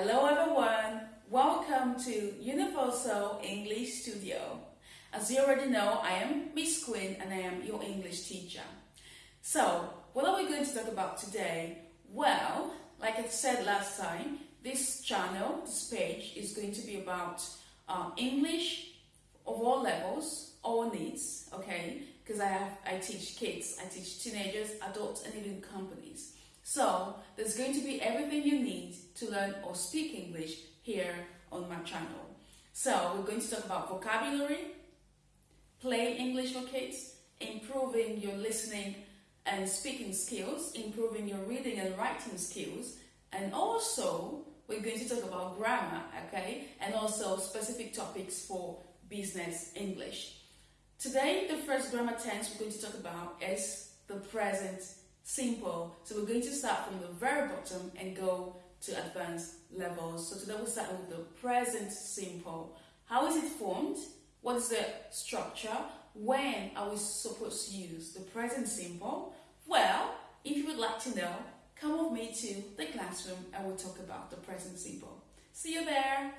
Hello everyone, welcome to Universal English Studio. As you already know, I am Miss Queen and I am your English teacher. So, what are we going to talk about today? Well, like I said last time, this channel, this page is going to be about uh, English of all levels, all needs, okay? Because I have, I teach kids, I teach teenagers, adults, and even companies. So there's going to be everything you need to learn or speak English here on my channel. So we're going to talk about vocabulary, play English for kids, improving your listening and speaking skills, improving your reading and writing skills, and also we're going to talk about grammar, okay, and also specific topics for business English. Today, the first grammar tense we're going to talk about is the present simple. So we're going to start from the very bottom and go to advanced levels. So today we'll start with the present simple. How is it formed? What is the structure? When are we supposed to use the present simple? Well, if you would like to know, come with me to the classroom and we'll talk about the present simple. See you there.